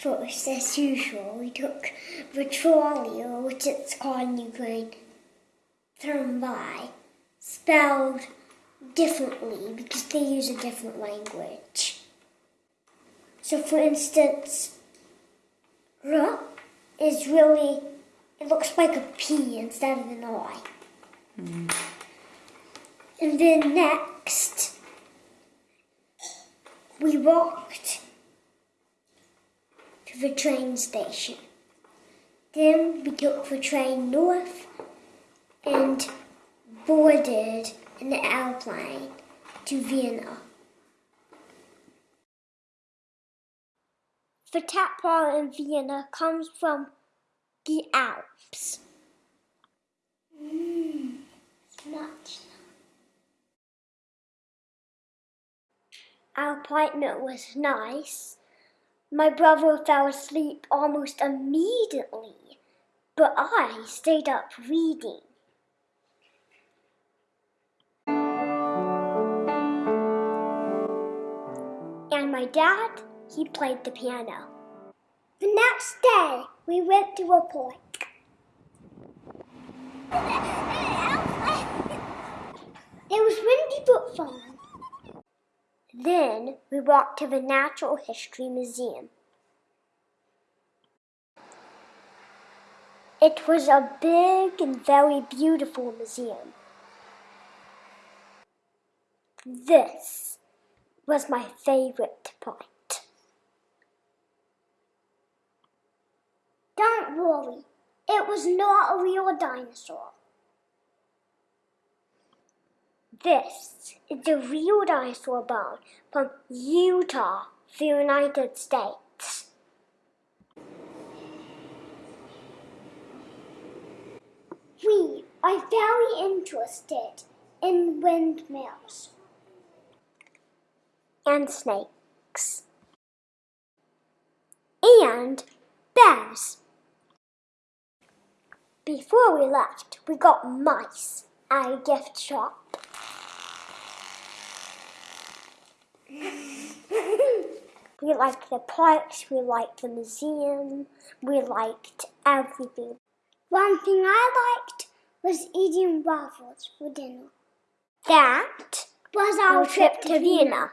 First, as usual, we took Vitralia, which it's called in Ukraine, Thermbi, spelled differently because they use a different language. So, for instance, R is really, it looks like a P instead of an I. And then next, we walked the train station. Then we took the train north and boarded an airplane to Vienna. The tap water in Vienna comes from the Alps. Mmm, much. Our appointment was nice. My brother fell asleep almost immediately, but I stayed up reading. And my dad, he played the piano. The next day, we went to a park. It was windy but fun. Then we walked to the Natural History Museum. It was a big and very beautiful museum. This was my favorite part. Don't worry, it was not a real dinosaur. This is a real dinosaur bone from Utah, the United States. We are very interested in windmills and snakes and bears. Before we left, we got mice at a gift shop. we liked the parks, we liked the museum, we liked everything. One thing I liked was eating waffles for dinner. That was our trip to Vienna.